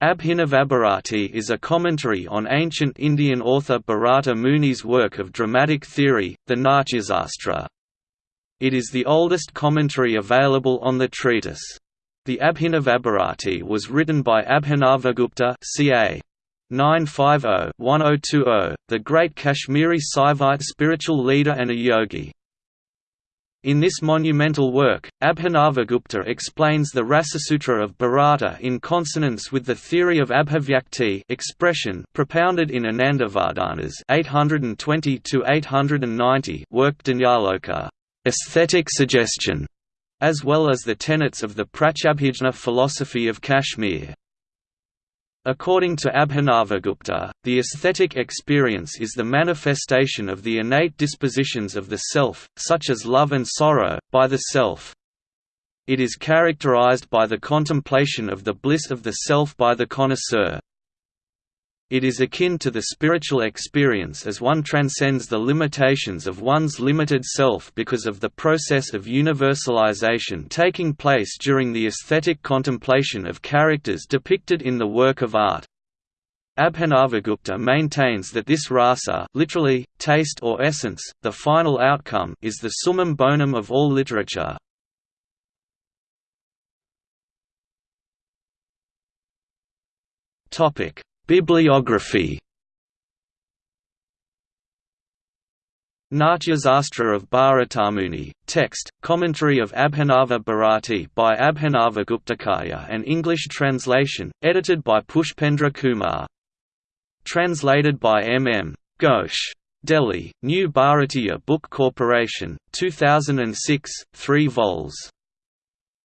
Abhinavabharati is a commentary on ancient Indian author Bharata Muni's work of dramatic theory, the Natyasastra. It is the oldest commentary available on the treatise. The Abhinavabharati was written by Abhinavagupta ca. 950-1020, the great Kashmiri Saivite spiritual leader and a yogi. In this monumental work, Abhinavagupta explains the Rasasutra of Bharata in consonance with the theory of abhivyakti expression propounded in Anandavardhana's 820–890 work Dhvanyaloka aesthetic suggestion", as well as the tenets of the Pratyabhijna philosophy of Kashmir. According to Abhinavagupta, the aesthetic experience is the manifestation of the innate dispositions of the self, such as love and sorrow, by the self. It is characterized by the contemplation of the bliss of the self by the connoisseur. It is akin to the spiritual experience as one transcends the limitations of one's limited self because of the process of universalization taking place during the aesthetic contemplation of characters depicted in the work of art. Abhinavagupta maintains that this rasa literally, taste or essence, the final outcome is the summum bonum of all literature. Topic Bibliography Natyasastra of Bharatamuni, text, commentary of Abhinava Bharati by Abhinava Guptacarya and English translation, edited by Pushpendra Kumar. Translated by M. M. Ghosh. Delhi, New Bharatiya Book Corporation, 2006, 3 vols.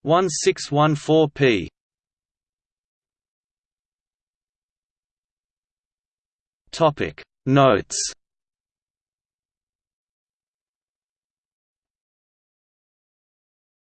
1614 Topic. Notes